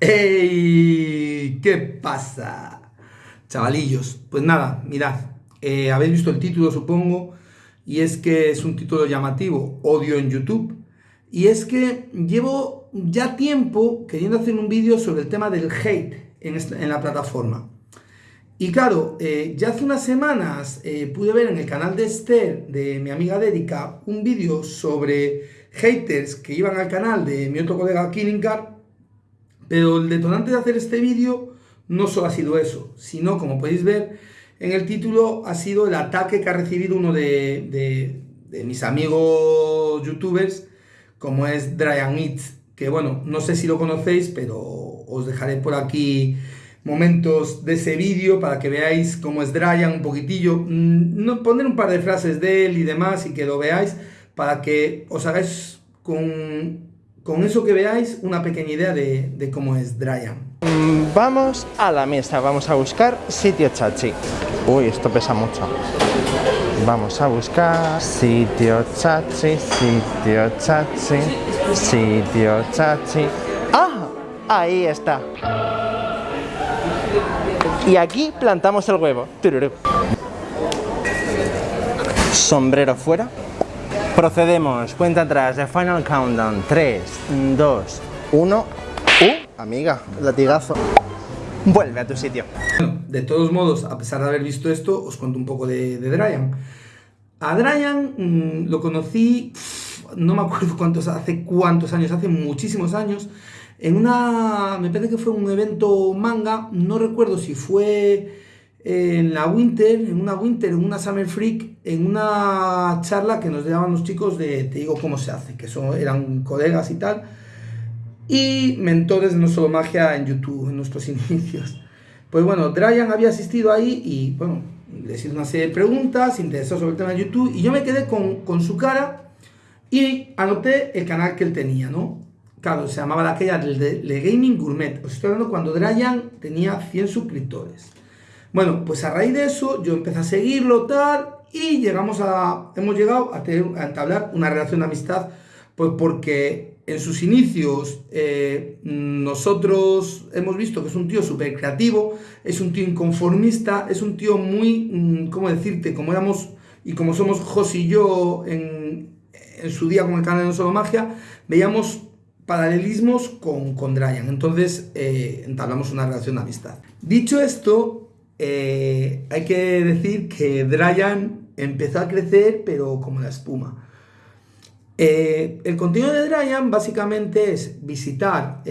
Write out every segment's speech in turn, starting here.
¡Ey! ¿Qué pasa? Chavalillos, pues nada, mirad, eh, habéis visto el título supongo, y es que es un título llamativo, odio en YouTube, y es que llevo ya tiempo queriendo hacer un vídeo sobre el tema del hate en, la plataforma. Y claro, eh, ya hace unas semanas eh, pude ver en el canal de Esther, de mi amiga Dedica, un vídeo sobre haters que iban al canal de mi otro colega Killinkar, pero el detonante de hacer este vídeo no solo ha sido eso, sino como podéis ver en el título ha sido el ataque que ha recibido uno de, mis amigos youtubers, como es Dryan Eats, que bueno, no sé si lo conocéis, pero os dejaré por aquí momentos de ese vídeo para que veáis cómo es Dryan un poquitillo, mm, no, poner un par de frases de él y demás y que lo veáis para que os hagáis con, con eso que veáis una pequeña idea de, cómo es Dryan. Vamos a la mesa, vamos a buscar sitio chachi. Uy, esto pesa mucho. Vamos a buscar sitio chachi, sitio chachi, sitio chachi. ¡Ah! Ahí está. Y aquí plantamos el huevo. Sombrero fuera. Procedemos, cuenta atrás, de Final Countdown. 3, 2, 1. ¡Uh! Amiga, latigazo. Vuelve a tu sitio. de todos modos, a pesar de haber visto esto, os cuento un poco de, de Dryan. A Dryan mm, lo conocí, no me acuerdo cuántos, hace cuántos años, hace muchísimos años, en una, me parece que fue un evento manga, no recuerdo si fue en la Winter, en una Winter, en una Summer Freak, en una charla que nos daban los chicos de Te digo cómo se hace, que son, eran colegas y tal, y mentores de No Solo Magia en YouTube, en nuestros inicios. Pues bueno, Dryan había asistido ahí y bueno, le hice una serie de preguntas, interesó sobre el tema de YouTube, y yo me quedé con, con su cara y anoté el canal que él tenía, ¿no? Claro, se llamaba la aquella de Le Gaming Gourmet. Os estoy hablando cuando Dryan tenía 100 suscriptores. Bueno, pues a raíz de eso yo empecé a seguirlo, tal, y llegamos a, hemos llegado a, entablar una relación de amistad, pues porque en sus inicios eh, nosotros hemos visto que es un tío súper creativo, es un tío inconformista, es un tío muy, mm, ¿cómo decirte? Como éramos y como somos Jos y yo en, en su día con el canal de No Solo Magia, veíamos paralelismos con, con. Entonces eh, entablamos una relación de amistad. Dicho esto, eh, hay que decir que Dryan empezó a crecer, pero como la espuma. Eh, el contenido de Dryan básicamente es visitar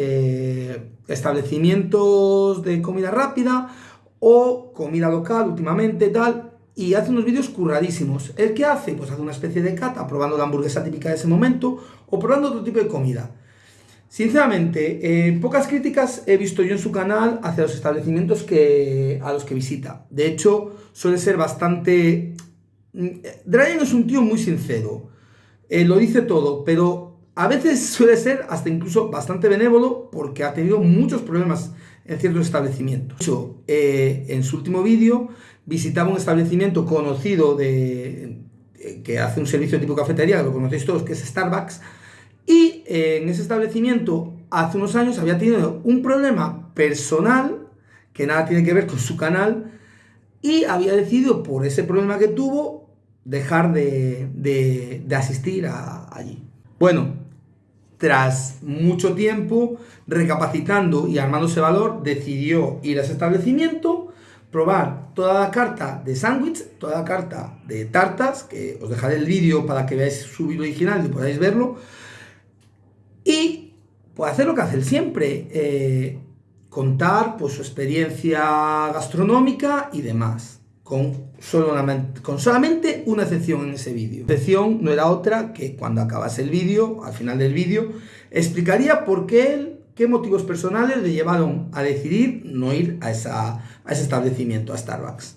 establecimientos de comida rápida o comida local últimamente, tal, y hace unos vídeos curradísimos. ¿El qué hace? Pues hace una especie de cata, probando la hamburguesa típica de ese momento o probando otro tipo de comida. Sinceramente, eh, pocas críticas he visto yo en su canal hacia los establecimientos que, a los que visita. De hecho, suele ser bastante... Mm, Dryan es un tío muy sincero, eh, lo dice todo, pero a veces suele ser hasta incluso bastante benévolo porque ha tenido muchos problemas en ciertos establecimientos. De hecho, eh, en su último vídeo visitaba un establecimiento conocido de, que hace un servicio tipo cafetería, lo conocéis todos, que es Starbucks, y eh, en ese establecimiento, hace unos años, había tenido un problema personal, que nada tiene que ver con su canal, y había decidido, por ese problema que tuvo, dejar de, asistir allí. Bueno, tras mucho tiempo, recapacitando y armándose valor, decidió ir a ese establecimiento, probar toda la carta de sándwich, toda la carta de tartas, que os dejaré el vídeo para que veáis su vídeo original y podáis verlo, y pues hacer lo que hace él siempre, eh, contar pues, su experiencia gastronómica y demás, con, solamente, con solamente una excepción en ese vídeo. La excepción no era otra que cuando acabase el vídeo, al final del vídeo, explicaría por qué él, qué motivos personales le llevaron a decidir no ir a, esa, a ese establecimiento, a Starbucks.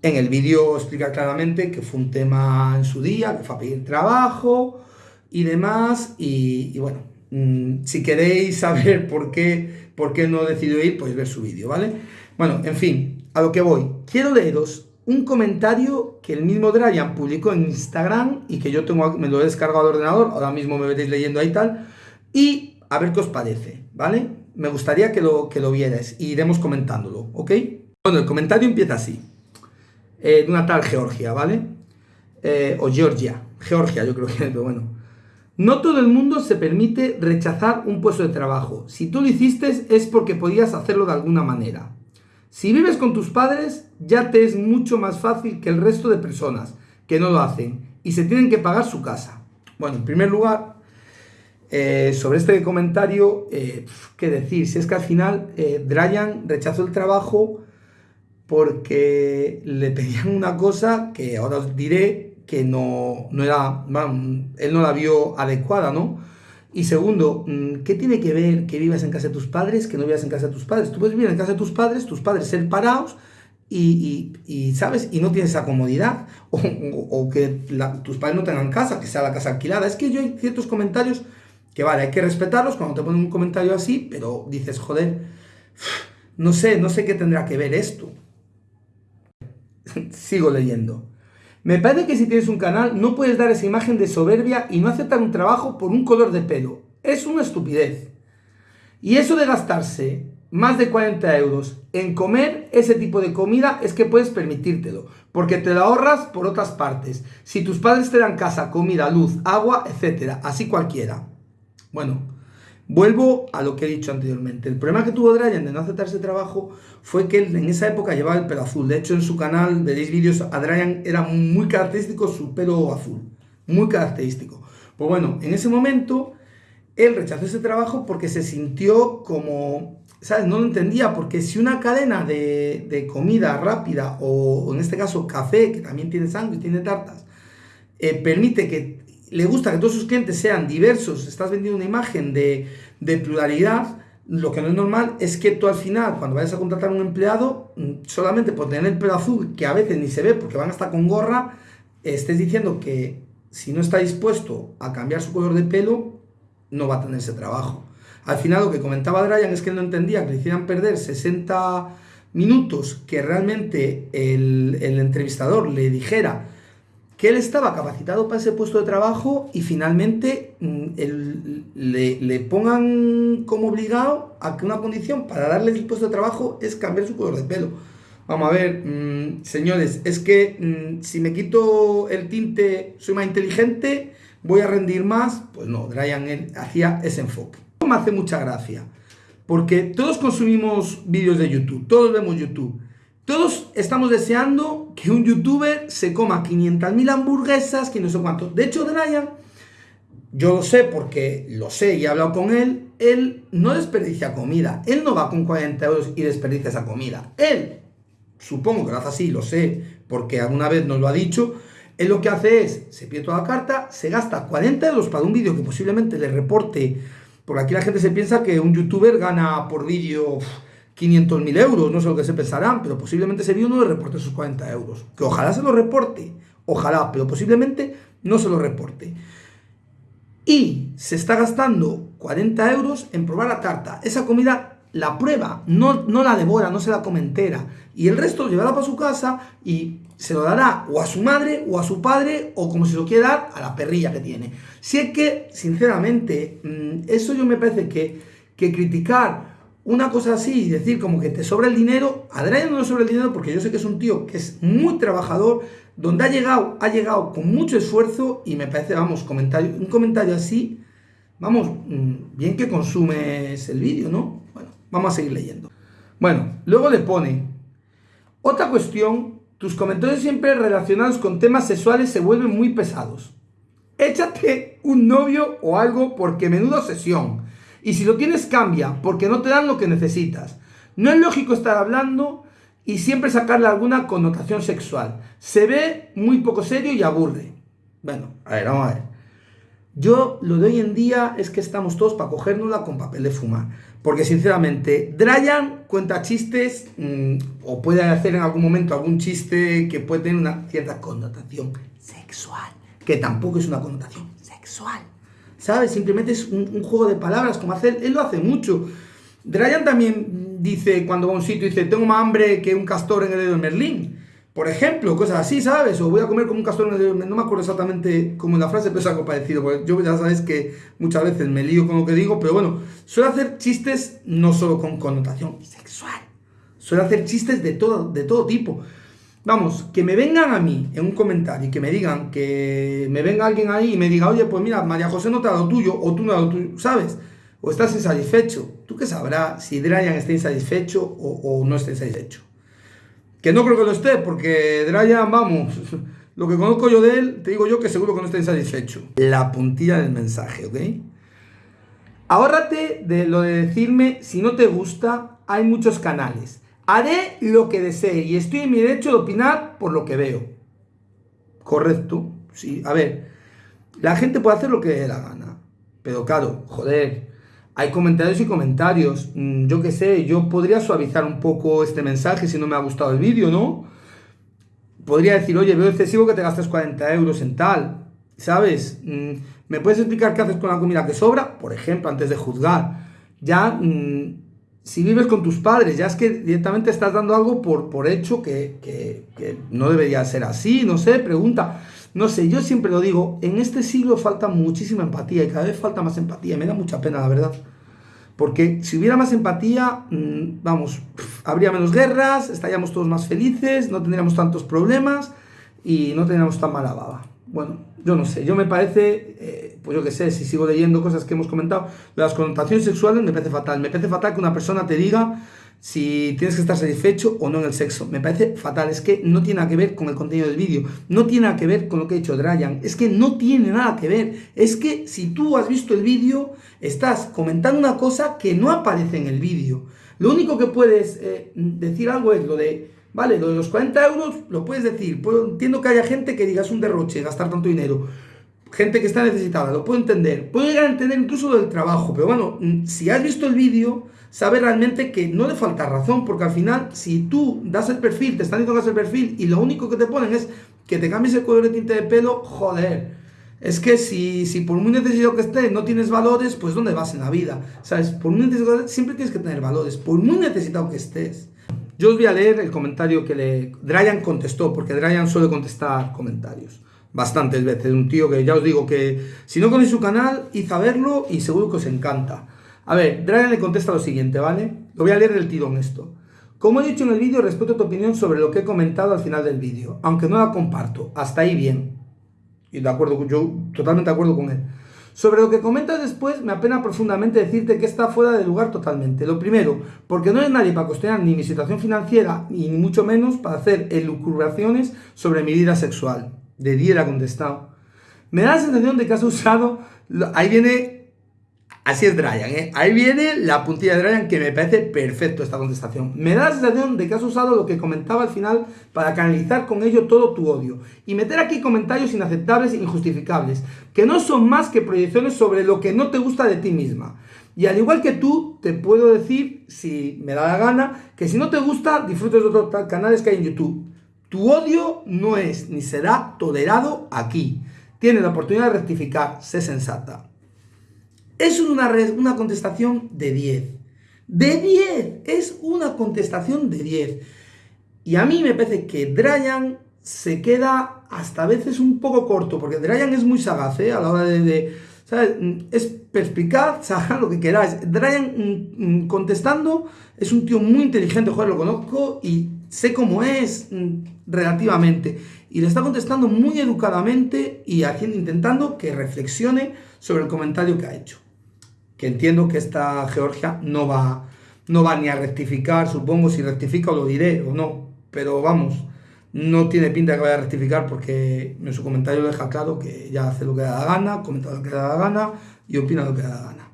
En el vídeo explica claramente que fue un tema en su día, que fue a pedir trabajo, y demás. Y, bueno, mm, si queréis saber por qué, por qué no decidió ir, pues ver su vídeo, ¿vale? Bueno, en fin, a lo que voy. Quiero leeros un comentario que el mismo Dryan publicó en Instagram y que yo tengo, me lo he descargado al ordenador, ahora mismo me veréis leyendo ahí tal, y a ver qué os parece, ¿vale? me gustaría que lo, que lo vieras y iremos comentándolo, ¿ok? Bueno, el comentario empieza así, eh, de una tal Georgia, ¿vale? Eh, o Georgia, Georgia yo creo que es, pero bueno. No todo el mundo se permite rechazar un puesto de trabajo. Si tú lo hiciste es porque podías hacerlo de alguna manera. Si vives con tus padres, ya te es mucho más fácil que el resto de personas que no lo hacen y se tienen que pagar su casa. Bueno, en primer lugar, eh, sobre este comentario, eh, ¿qué decir? Si es que al final eh, rechazó el trabajo porque le pedían una cosa que ahora os diré que no, no era, él no la vio adecuada, ¿no? Y segundo, mm, ¿qué tiene que ver que vivas en casa de tus padres, que no vivas en casa de tus padres? Tú puedes vivir en casa de tus padres, tus padres ser parados y, y, ¿sabes? Y no tienes esa comodidad. O, o, que tus padres no tengan casa, que sea la casa alquilada. Es que yo hay ciertos comentarios que vale, hay que respetarlos cuando te ponen un comentario así, pero dices, joder, no sé, no sé qué tendrá que ver esto. Sigo leyendo. Me parece que si tienes un canal no puedes dar esa imagen de soberbia y no aceptar un trabajo por un color de pelo. Es una estupidez. Y eso de gastarse más de 40 euros en comer ese tipo de comida es que puedes permitírtelo, porque te lo ahorras por otras partes. Si tus padres te dan casa, comida, luz, agua, etcétera, así cualquiera. Bueno, Vuelvo a lo que he dicho anteriormente. El problema que tuvo Dryan de no aceptar ese trabajo fue que él en esa época llevaba el pelo azul. De hecho, en su canal veréis vídeos, a Dryan era muy característico su pelo azul. Muy característico. Pues bueno, en ese momento él rechazó ese trabajo porque se sintió como, ¿sabes? No lo entendía, porque si una cadena de, comida rápida, o, en este caso café, que también tiene sangre y tiene tartas, eh, permite que le gusta que todos sus clientes sean diversos, estás vendiendo una imagen de, pluralidad, lo que no es normal es que tú al final, cuando vayas a contratar a un empleado, mm, solamente por tener el pelo azul, que a veces ni se ve porque van hasta con gorra, estés diciendo que si no está dispuesto a cambiar su color de pelo, no va a tener ese trabajo. Al final lo que comentaba Dryan es que él no entendía que le hicieran perder 60 minutos que realmente el, el entrevistador le dijera que él estaba capacitado para ese puesto de trabajo y finalmente mm, le, pongan como obligado a que una condición para darle el puesto de trabajo es cambiar su color de pelo. Vamos a ver, mm, señores, es que mm, si me quito el tinte, soy más inteligente, voy a rendir más. Pues no, Brian hacía ese enfoque. Me hace mucha gracia, porque todos consumimos vídeos de YouTube, todos vemos YouTube. Todos estamos deseando que un youtuber se coma 500.000 hamburguesas, que no sé cuánto. De hecho, Brian, yo lo sé porque lo sé y he hablado con él, él no desperdicia comida. Él no va con 40 euros y desperdicia esa comida. Él, supongo que lo hace así, lo sé, porque alguna vez nos lo ha dicho, él lo que hace es, se pide toda la carta, se gasta 40 euros para un vídeo que posiblemente le reporte, porque aquí la gente se piensa que un youtuber gana por vídeo 500.000 euros, no sé lo que se pensarán, pero posiblemente ese vídeo no le reporte sus 40 euros. Que ojalá se lo reporte, ojalá, pero posiblemente no se lo reporte. Y se está gastando 40 euros en probar la tarta. Esa comida la prueba, no, no la devora, no se la come entera. Y el resto lo llevará para su casa y se lo dará o a su madre o a su padre o como se lo quiera dar a la perrilla que tiene. Si es que, sinceramente, mm, eso yo me parece que, que criticar una cosa así y decir como que te sobra el dinero, a no sobra el dinero porque yo sé que es un tío que es muy trabajador, donde ha llegado, ha llegado con mucho esfuerzo y me parece, vamos, comentario, un comentario así, vamos, mm, bien que consumes el vídeo, ¿no? Bueno, vamos a seguir leyendo. Bueno, luego le pone, otra cuestión, tus comentarios siempre relacionados con temas sexuales se vuelven muy pesados. Échate un novio o algo porque menudo sesión. Y si lo tienes, cambia, porque no te dan lo que necesitas. No es lógico estar hablando y siempre sacarle alguna connotación sexual. Se ve muy poco serio y aburre. Bueno, a ver, vamos a ver. Yo lo de hoy en día es que estamos todos para cogérnosla con papel de fumar. Porque sinceramente, Dryan cuenta chistes mm, o puede hacer en algún momento algún chiste que puede tener una cierta connotación sexual. Que tampoco es una connotación sexual. ¿Sabes? Simplemente es un, juego de palabras, como hace él, lo hace mucho. Dryan también dice, cuando va a un sitio, dice, tengo más hambre que un castor en el dedo de Merlín. Por ejemplo, cosas así, ¿sabes? O voy a comer como un castor, no me acuerdo exactamente cómo es la frase, pero es algo parecido. Porque yo ya sabes que muchas veces me lío con lo que digo, pero bueno, suelo hacer chistes no solo con connotación sexual, suelo hacer chistes de todo, de todo tipo. Vamos, que me vengan a mí en un comentario y que me digan, que me venga alguien ahí y me diga, oye, pues mira, María José no te ha dado tuyo, o tú no has dado tuyo, ¿sabes? O estás insatisfecho. ¿Tú qué sabrás si Brian está insatisfecho o, o no está insatisfecho? Que no creo que lo esté, porque Dryan, vamos, lo que conozco yo de él, te digo yo que seguro que no está insatisfecho. La puntilla del mensaje, ¿ok? Ahórrate de lo de decirme, si no te gusta, hay muchos canales. Haré lo que desee y estoy en mi derecho de opinar por lo que veo. Correcto, sí. A ver, la gente puede hacer lo que dé la gana. Pero claro, joder, hay comentarios y comentarios. Mm, yo qué sé, yo podría suavizar un poco este mensaje si no me ha gustado el vídeo, ¿no? Podría decir, oye, veo excesivo que te gastes 40 euros en tal, ¿sabes? Mm, ¿Me puedes explicar qué haces con la comida que sobra? Por ejemplo, antes de juzgar. Ya, mm, si vives con tus padres, ya es que directamente estás dando algo por, por hecho que, que no debería ser así, no sé, pregunta. No sé, yo siempre lo digo, en este siglo falta muchísima empatía y cada vez falta más empatía. Me da mucha pena, la verdad. Porque si hubiera más empatía, mm, vamos, habría menos guerras, estaríamos todos más felices, no tendríamos tantos problemas y no tendríamos tan mala baba. Bueno, yo no sé, yo me parece, eh, pues yo qué sé, si sigo leyendo cosas que hemos comentado, las connotaciones sexuales me parece fatal. Me parece fatal que una persona te diga si tienes que estar satisfecho o no en el sexo. Me parece fatal, es que no tiene nada que ver con el contenido del vídeo, no tiene nada que ver con lo que ha dicho Dryan, es que no tiene nada que ver. Es que si tú has visto el vídeo, estás comentando una cosa que no aparece en el vídeo. Lo único que puedes eh, decir algo es lo de, vale, lo de los 40 euros lo puedes decir. entiendo que haya gente que digas un derroche, gastar tanto dinero. Gente que está necesitada, lo puedo entender. Puedo llegar a entender incluso del trabajo, pero bueno, mm, si has visto el vídeo sabe realmente que no le falta razón, porque al final, si tú das el perfil, te están diciendo que das el perfil y lo único que te ponen es que te cambies el color de tinte de pelo, joder. Es que si, si por muy necesitado que estés no tienes valores, pues ¿dónde vas en la vida? ¿Sabes? Por muy necesitado, siempre tienes que tener valores, por muy necesitado que estés. Yo os voy a leer el comentario que le Dryan contestó, porque Dryan suele contestar comentarios bastantes veces. Un tío que ya os digo que si no conocéis su canal, id a verlo y seguro que os encanta. A ver, Dragon le contesta lo siguiente, ¿vale? Lo voy a leer del tirón esto. Como he dicho en el vídeo, respeto tu opinión sobre lo que he comentado al final del vídeo, aunque no la comparto. Hasta ahí bien. Y de acuerdo, yo totalmente de acuerdo con él. Sobre lo que comentas después, me apena profundamente decirte que está fuera de lugar totalmente. Lo primero, porque no es nadie para cuestionar ni mi situación financiera, ni mucho menos para hacer elucubraciones sobre mi vida sexual. De día ha contestado. Me da la sensación de que has usado... Ahí viene Así es Dryan, ¿eh? Ahí viene la puntilla de Dryan que me parece perfecto esta contestación. Me da la sensación de que has usado lo que comentaba al final para canalizar con ello todo tu odio y meter aquí comentarios inaceptables e injustificables, que no son más que proyecciones sobre lo que no te gusta de ti misma. Y al igual que tú, te puedo decir, si me da la gana, que si no te gusta, disfrutes de otros canales que hay en YouTube. Tu odio no es ni será tolerado aquí. Tienes la oportunidad de rectificar, sé sensata. Es una, una contestación de 10. De 10. Es una contestación de 10. Y a mí me parece que Dryan se queda hasta a veces un poco corto, porque Dryan es muy sagaz ¿eh? a la hora de, ¿sabes? Es perspicaz, sabe lo que queráis. Dryan mm, mm, contestando es un tío muy inteligente, joder, lo conozco y sé cómo es mm, relativamente. Y le está contestando muy educadamente y haciendo, intentando que reflexione sobre el comentario que ha hecho que entiendo que esta Georgia no va, no va ni a rectificar, supongo, si rectifica lo diré o no, pero vamos, no tiene pinta que vaya a rectificar porque en su comentario deja claro que ya hace lo que da la gana, comenta lo que da la gana y opina lo que da la gana.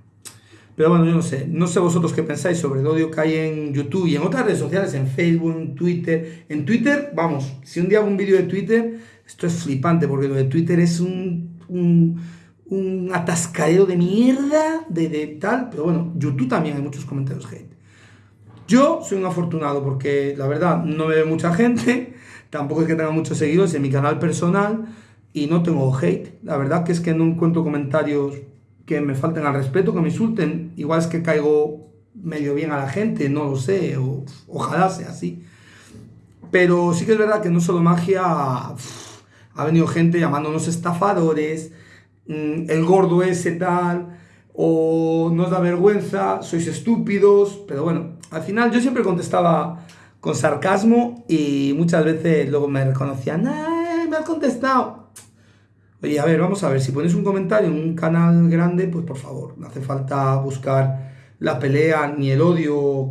Pero bueno, yo no sé, no sé vosotros qué pensáis sobre el odio que hay en YouTube y en otras redes sociales, en Facebook, en Twitter. En Twitter, vamos, si un día hago un vídeo de Twitter, esto es flipante porque lo de Twitter es un un atascadero de mierda, de, tal, pero bueno, YouTube también hay muchos comentarios hate. Yo soy un afortunado porque la verdad no me ve mucha gente, tampoco es que tenga muchos seguidores en mi canal personal y no tengo hate. La verdad que es que no encuentro comentarios que me falten al respeto, que me insulten. Igual es que caigo medio bien a la gente, no lo sé, o, ojalá sea así. Pero sí que es verdad que no solo magia, ha venido gente llamándonos estafadores, mm, el gordo ese tal, o nos da vergüenza, sois estúpidos, pero bueno, al final yo siempre contestaba con sarcasmo y muchas veces luego me reconocían, ¡ay, me has contestado! Oye, a ver, vamos a ver, si pones un comentario en un canal grande, pues por favor, no hace falta buscar la pelea ni el odio,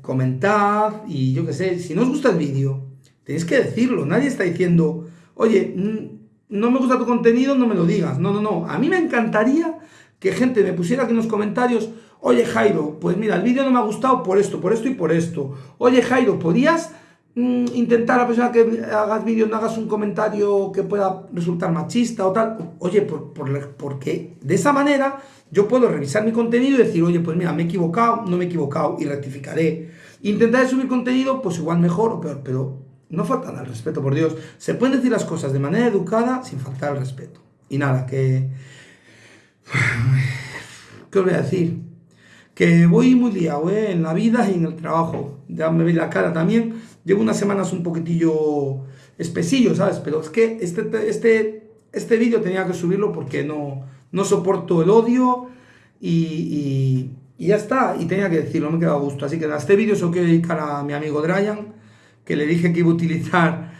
comentad y yo qué sé, si no os gusta el vídeo, tenéis que decirlo, nadie está diciendo, oye, no me gusta tu contenido, no me lo digas, no, no, no, a mí me encantaría que gente me pusiera aquí en los comentarios, oye Jairo, pues mira, el vídeo no me ha gustado por esto, por esto y por esto, oye Jairo, ¿podías intentar a la persona que hagas vídeo no hagas un comentario que pueda resultar machista o tal? Oye, por, porque de esa manera yo puedo revisar mi contenido y decir, oye, pues mira, me he equivocado, no me he equivocado y rectificaré. Intentaré subir contenido, pues igual mejor o peor, pero no faltan al respeto, por Dios. Se pueden decir las cosas de manera educada sin faltar al respeto. Y nada, que... ¿Qué os voy a decir? Que voy muy liado ¿eh? en la vida y en el trabajo. Ya me veis la cara también. Llevo unas semanas un poquitillo espesillo, ¿sabes? Pero es que este, este, este vídeo tenía que subirlo porque no no soporto el odio y, ya está, y tenía que decirlo, me he quedado a gusto. Así que en este vídeo se lo quiero dedicar a mi amigo Dryan, que le dije que iba a utilizar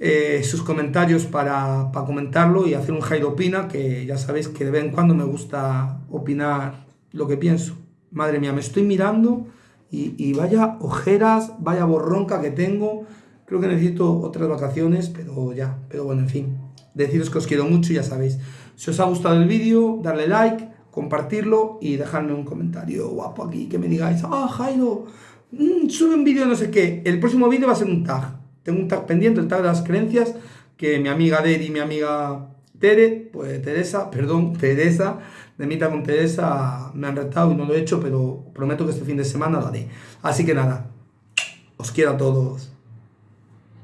eh, sus comentarios para, comentarlo y hacer un Jairo Opina, que ya sabéis que de vez en cuando me gusta opinar lo que pienso. Madre mía, me estoy mirando y, vaya ojeras, vaya borronca que tengo. Creo que necesito otras vacaciones, pero ya, pero bueno, en fin. Deciros que os quiero mucho, ya sabéis. Si os ha gustado el vídeo, darle like, compartirlo y dejarme un comentario guapo aquí que me digáis, ah, Jairo, mm, sube un vídeo no sé qué. El próximo vídeo va a ser un tag. Tengo un tag pendiente, el tag de las creencias, que mi amiga Deri y mi amiga Tere, pues Teresa, perdón, Teresa, de Mita con Teresa, me han retado y no lo he hecho, pero prometo que este fin de semana lo haré. Así que nada, os quiero a todos.